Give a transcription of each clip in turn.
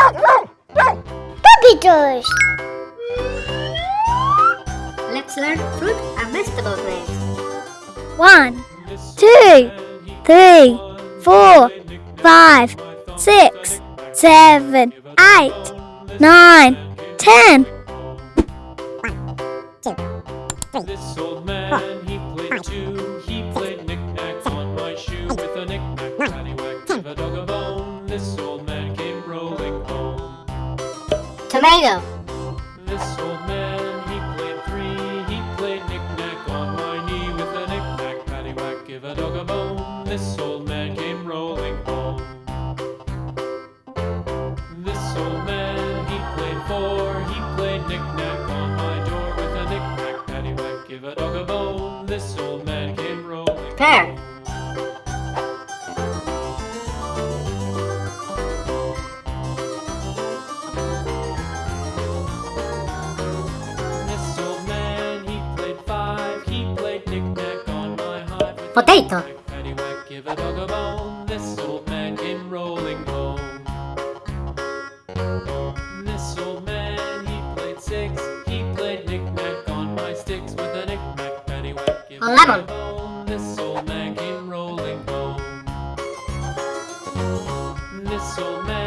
Puppy toys! Let's learn fruit and vegetable names. One, two, three, four, five, six, seven, eight, nine, ten. One, two, three, four, five, Tomato. This old man, he played three. He played knick-knack on my knee with a knick-knack, paddywhack, give a dog a bone. This old man came rolling home. This old man, he played four. He played knick-knack on my door with a knick-knack, paddywhack, give a dog a bone. This old man came rolling. Pear. This dog a Lemon. This old man came rolling home. This old man,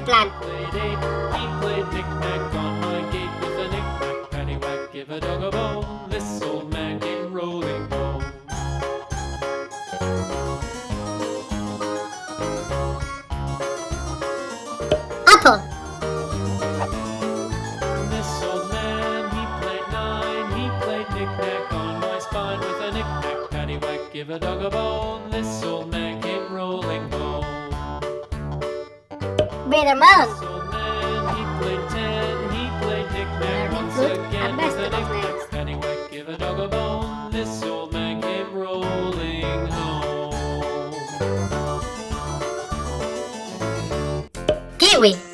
my paddywhack, give a dog a bone. This old man came rolling home. Apple. This old man, he played nine. He played knick-knack on my spine with a knick-knack, paddywhack, give a dog a bone. This old man came rolling home. Better Man. Good and best of friends. Anyway, give a dog a bone. This old man came rolling home. Kiwi.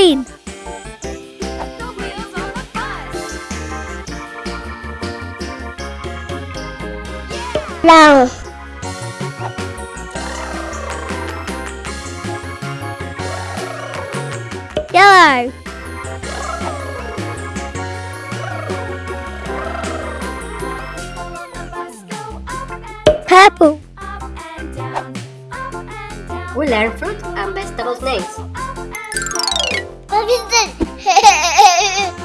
train. Yellow. Purple. We learn fruit and vegetables names. 아, 서민들